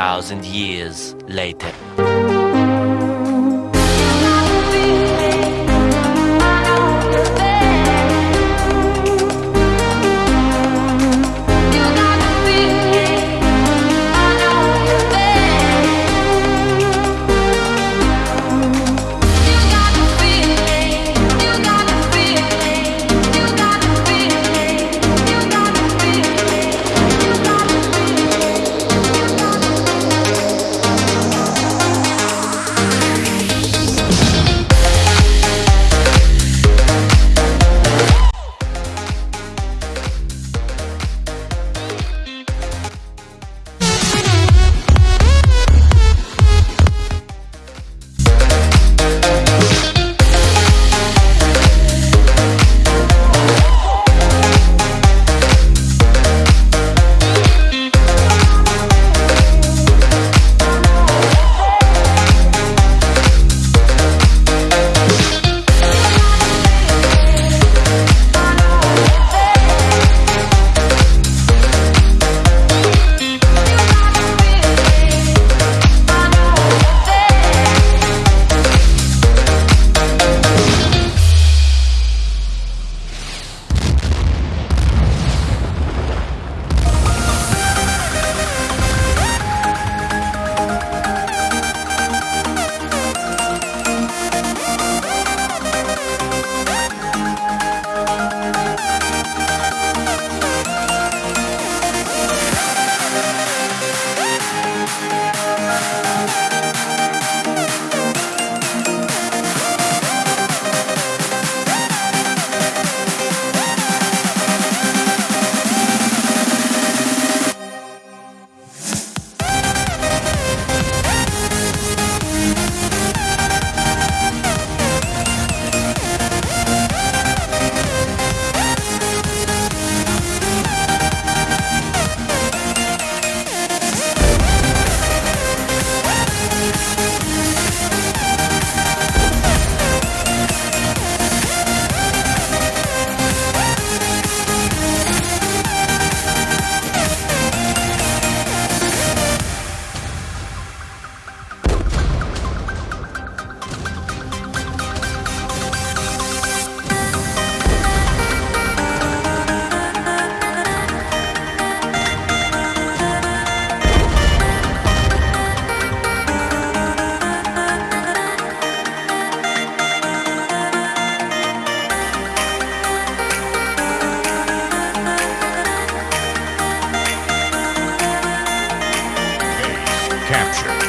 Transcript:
Thousand years later. capture.